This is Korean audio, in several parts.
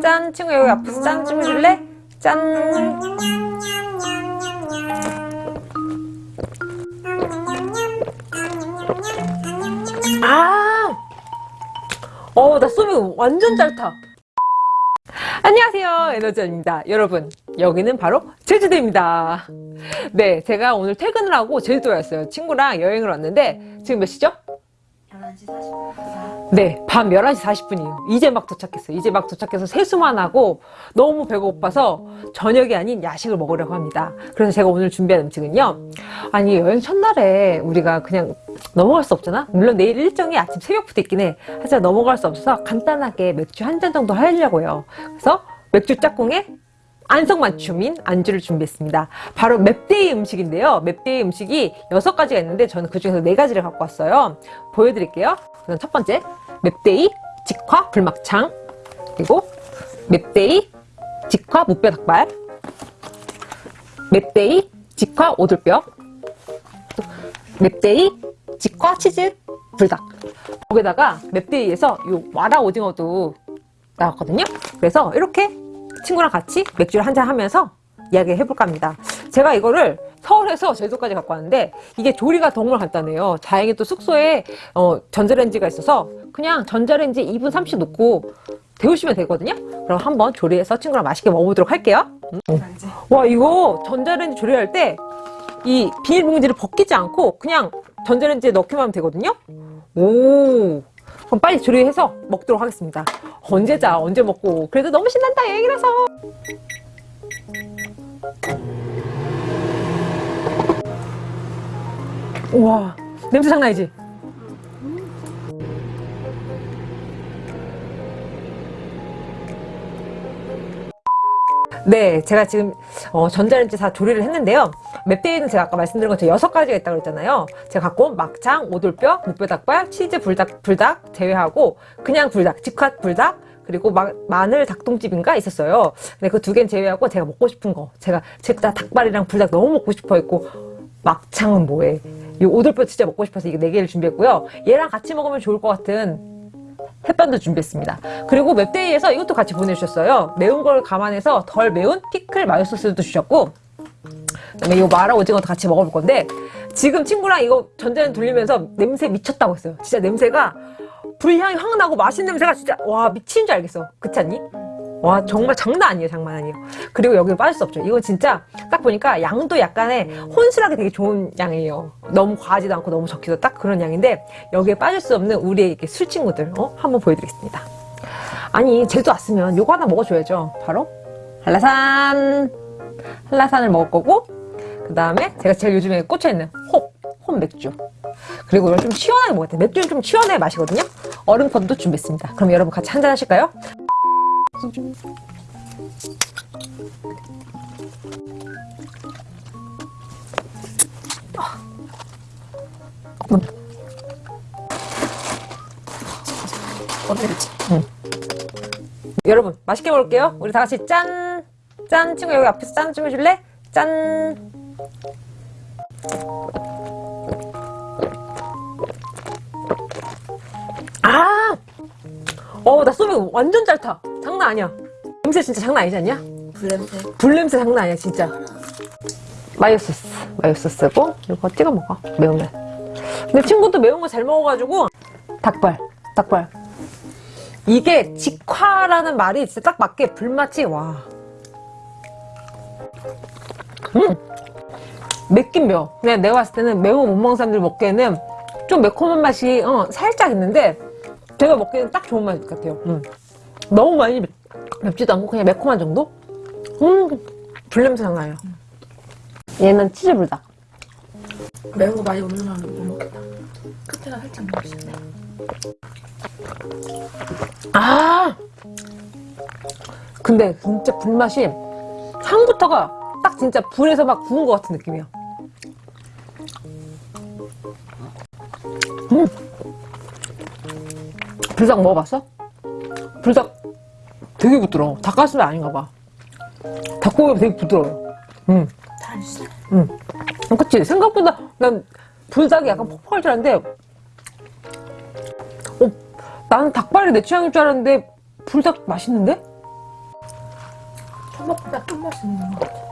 짠 친구 여기 앞에서 짠 좀 해줄래? 짠 어, 나 쏘미 완전 잘 타. 안녕하세요. 에너지입니다. 여러분, 여기는 바로 제주도입니다. 네, 제가 오늘 퇴근을 하고 제주도에 왔어요. 친구랑 여행을 왔는데, 지금 몇 시죠? 11시 40분. 네, 밤 11시 40분이에요. 이제 막 도착했어요. 이제 막 도착해서 세수만 하고 너무 배고파서 저녁이 아닌 야식을 먹으려고 합니다. 그래서 제가 오늘 준비한 음식은요. 아니, 여행 첫날에 우리가 그냥 넘어갈 수 없잖아? 물론 내일 일정이 아침 새벽부터 있긴 해. 하지만 넘어갈 수 없어서 간단하게 맥주 한 잔 정도 하려고요. 그래서 맥주 짝꿍에 안성맞춤인 안주를 준비했습니다. 바로 맵데이 음식인데요. 맵데이 음식이 여섯 가지가 있는데 저는 그 중에서 네 가지를 갖고 왔어요. 보여드릴게요. 우선 첫 번째, 맵데이 직화 불막창 그리고 맵데이 직화 무뼈 닭발 맵데이 직화 오돌뼈 맵데이 직화 치즈 불닭 거기다가 맵데이에서 요 와라 오징어도 나왔거든요. 그래서 이렇게 친구랑 같이 맥주를 한잔 하면서 이야기 해볼까 합니다. 제가 이거를 서울에서 제주도까지 갖고 왔는데 이게 조리가 정말 간단해요. 다행히 또 숙소에 어, 전자레인지가 있어서 그냥 전자레인지 2분 30 놓고 데우시면 되거든요. 그럼 한번 조리해서 친구랑 맛있게 먹어보도록 할게요. 음. 이제 와 이거 전자레인지 조리할 때 이 비닐봉지를 벗기지 않고 그냥 전자레인지에 넣기만 하면 되거든요. 오 그럼 빨리 조리해서 먹도록 하겠습니다. 언제 자 언제 먹고 그래도 너무 신난다 여행이라서 우와 냄새 장난 아니지? 네, 제가 지금 어, 전자레인지 다 조리를 했는데요. 맵데이는 제가 아까 말씀드린 것처럼 여섯 가지가 있다고 그랬잖아요. 제가 갖고 온 막창, 오돌뼈, 무뼈닭발, 치즈 불닭, 불닭 제외하고 그냥 불닭, 직화 불닭, 그리고 마, 마늘 닭똥집인가 있었어요. 근데 그 두 개는 제외하고 제가 먹고 싶은 거. 제가 진짜 닭발이랑 불닭 너무 먹고 싶어 했고 막창은 뭐해. 이 오돌뼈 진짜 먹고 싶어서 이게 네 개를 준비했고요. 얘랑 같이 먹으면 좋을 것 같은 햇반도 준비했습니다. 그리고 맵데이에서 이것도 같이 보내주셨어요. 매운 걸 감안해서 덜 매운 피클 마요 소스도 주셨고 그다음에 이 마라 오징어도 같이 먹어볼 건데 지금 친구랑 이거 전자레인지 돌리면서 냄새 미쳤다고 했어요. 진짜 냄새가 불향이 확 나고 맛있는 냄새가 진짜 와 미친 줄 알겠어. 그렇지 않니? 와 정말 장난 아니에요 장난 아니에요. 그리고 여기 빠질 수 없죠. 이건 진짜 딱 보니까 양도 약간의 혼술하게 되게 좋은 양이에요. 너무 과하지도 않고 너무 적기도 딱 그런 양인데 여기에 빠질 수 없는 우리의 이렇게 술 친구들 어? 한번 보여드리겠습니다. 아니 제주도 왔으면 요거 하나 먹어줘야죠. 바로 한라산. 한라산을 먹을 거고 그 다음에 제가 제일 요즘에 꽂혀있는 홉, 홉 맥주. 그리고 이걸 좀 시원하게 먹어야 돼. 맥주는 좀 시원하게 마시거든요. 얼음펀도 준비했습니다. 그럼 여러분 같이 한잔 하실까요? 어디지? 여러분 맛있게 먹을게요 우리 다 같이 짠! 짠! 친구 여기 앞에서 짠 좀 해줄래? 짠! 아! 어, 나 쏘면 완전 잘 타. 장난 아니야. 냄새 진짜 장난 아니지 않냐? 불냄새. 불냄새 장난 아니야, 진짜. 마요 소스. 마요 소스고, 이거 찍어 먹어. 매우면. 근데 친구도 매운 거 잘 먹어가지고, 닭발. 닭발. 이게 직화라는 말이 진짜 딱 맞게 불맛이, 와. 음! 맵긴 매워. 그냥 내가 봤을 때는 매운 거못 먹는 사람들 먹기에는 좀 매콤한 맛이, 어, 살짝 있는데, 제가 먹기에는 딱 좋은 맛 같아요. 음. 너무 많이 맵, 맵지도 않고 그냥 매콤한 정도? 음 불냄새 나요. 얘는 치즈불닭. 매운 거 많이 올려놓으면 못 먹겠다. 끝에가 살짝 먹고 싶네 아! 근데 진짜 불맛이 향부터가 딱 진짜 불에서 막 구운 것 같은 느낌이야. 음! 불닭 먹어봤어? 불닭 되게 부드러워. 닭가슴살 아닌가 봐. 닭고기가 되게 부드러워. 응. 응. 그치? 생각보다 난 불닭이 약간 퍽퍽할 줄 알았는데 어, 나는 닭발이 내 취향일 줄 알았는데 불닭 맛있는데? 초밥보다 끝맛이 있는 것 같아.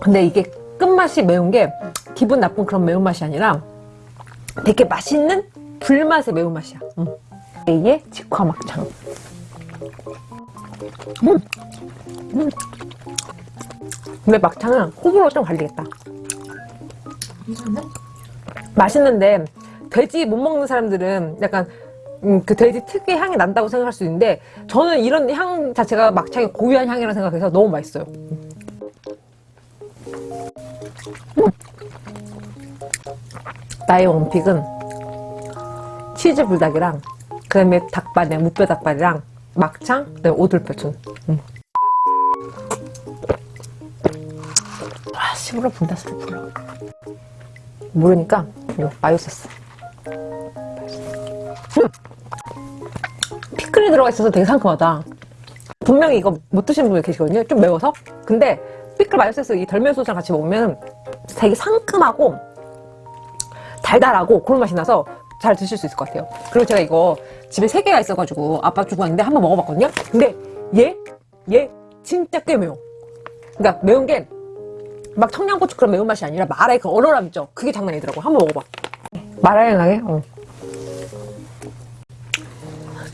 근데 이게 끝맛이 매운 게 기분 나쁜 그런 매운맛이 아니라 되게 맛있는 불맛의 매운맛이야. 응. 이게 직화막창. 음. 음. 근데 막창은 호불호 좀 갈리겠다. 맛있는데 돼지 못 먹는 사람들은 약간 음, 그 돼지 특유의 향이 난다고 생각할 수 있는데 저는 이런 향 자체가 막창의 고유한 향이라 생각해서 너무 맛있어요. 음. 나의 원픽은 치즈 불닭이랑 그다음에 닭발이랑 무뼈 닭발이랑 막창 그다음에 오돌뼈촌. 음. 아 시부러 분다 소리 불러. 모르니까 이거 마요 소스. 음! 피클이 들어가 있어서 되게 상큼하다. 분명히 이거 못 드시는 분이 계시거든요. 좀 매워서. 근데 피클 마요 소스 이 덜면 소스랑 같이 먹으면 되게 상큼하고 달달하고 그런 맛이 나서 잘 드실 수 있을 것 같아요. 그리고 제가 이거 집에 세 개가 있어가지고 아빠 주고 왔는데 한번 먹어봤거든요. 근데 얘, 얘 진짜 꽤 매워. 그러니까 매운 게 막 청양고추 그런 매운맛이 아니라 마라의 그 얼얼함 있죠? 그게 장난 아니더라고. 한번 먹어봐. 마라의 나게? 어.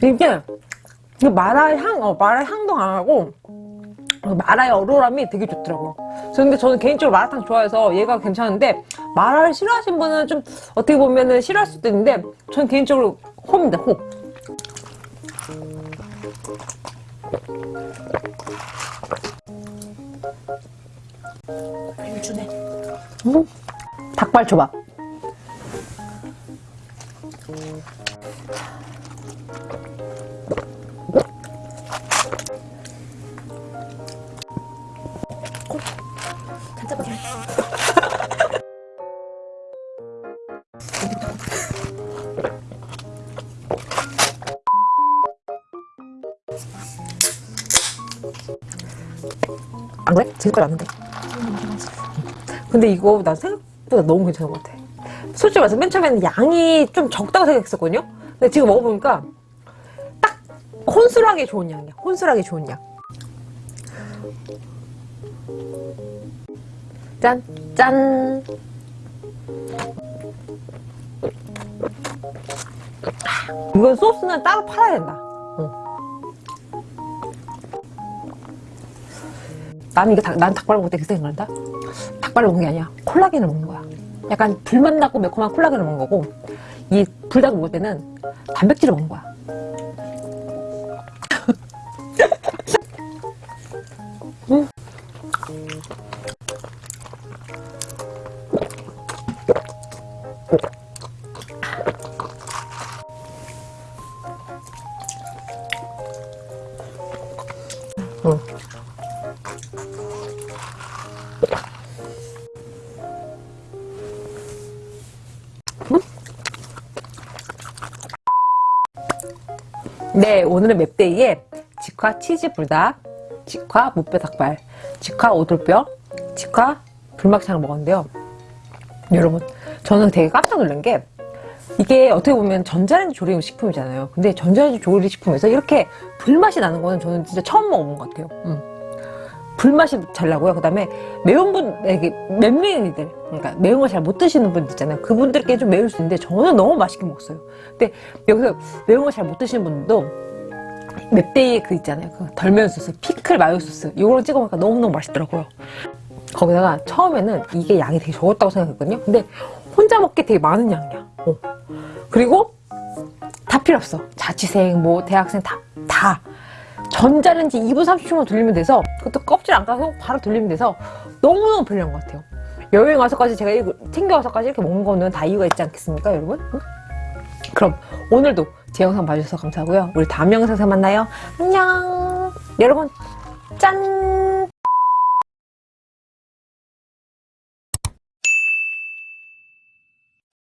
이게, 이게 마라의 향, 어, 마라의 향도 강하고, 어, 마라의 얼얼함이 되게 좋더라고요. 근데 저는 개인적으로 마라탕 좋아해서 얘가 괜찮은데, 마라를 싫어하시는 분은 좀 어떻게 보면 은 싫어할 수도 있는데, 저는 개인적으로 호입니다, 호. 일주네. 음. 닭발 초밥. 안 그래? 지금까지 왔는데. 근데 이거 난 생각보다 너무 괜찮은 것 같아. 솔직히 말해서 맨 처음에는 양이 좀 적다고 생각했었거든요? 근데 지금 먹어보니까 딱 혼술하게 좋은 양이야. 혼술하게 좋은 양. 짠, 짠. 이건 소스는 따로 팔아야 된다. 어. 나는 이게 닭, 난 닭발 먹을 때 그 생각난다. 닭발을 먹는 게 아니야. 콜라겐을 먹는 거야. 약간 불맛 나고 매콤한 콜라겐을 먹는 거고, 이 불닭을 먹을 때는 단백질을 먹는 거야. 네, 오늘은 맵데이에 직화 치즈 불닭, 직화 무뼈 닭발, 직화 오돌뼈, 직화 불막창을 먹었는데요. 여러분, 저는 되게 깜짝 놀란 게 이게 어떻게 보면 전자레인지 조리 식품이잖아요. 근데 전자레인지 조리 식품에서 이렇게 불맛이 나는 거는 저는 진짜 처음 먹어본 것 같아요. 음. 불맛이 잘 나고요. 그 다음에 매운 분, 이게 맹맹이들, 그러니까 매운 걸 잘 못 드시는 분들 있잖아요. 그분들께 좀 매울 수 있는데 저는 너무 맛있게 먹었어요. 근데 여기서 매운 걸 잘 못 드시는 분들도 맵데이에 그 있잖아요. 그 덜면 소스, 피클 마요 소스, 이거를 찍어 먹으니까 너무너무 맛있더라고요. 거기다가 처음에는 이게 양이 되게 적었다고 생각했거든요. 근데 혼자 먹기 되게 많은 양이야. 어. 그리고 다 필요 없어. 자취생, 뭐 대학생 다, 다. 전자레인지 2분 30초만 돌리면 돼서 그것도 껍질 안 까서 바로 돌리면 돼서 너무너무 편리한 것 같아요. 여행 와서까지 제가 이거 챙겨와서까지 이렇게 먹는 거는 다 이유가 있지 않겠습니까, 여러분? 응? 그럼 오늘도 제 영상 봐주셔서 감사하고요. 우리 다음 영상에서 만나요. 안녕! 여러분, 짠!